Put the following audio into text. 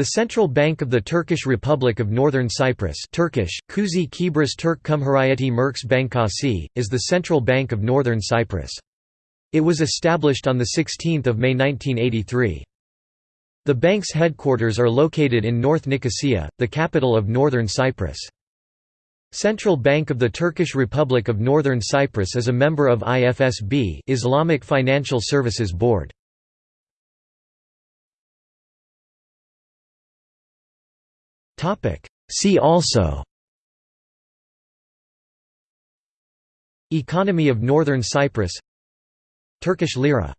The Central Bank of the Turkish Republic of Northern Cyprus Turkish, Kuzey Kibris Türk Cumhuriyeti Merkez Bankası, is the central bank of Northern Cyprus. It was established on 16 May 1983. The bank's headquarters are located in North Nicosia, the capital of Northern Cyprus. Central Bank of the Turkish Republic of Northern Cyprus is a member of IFSB Islamic Financial Services Board. See also Economy of Northern Cyprus Turkish lira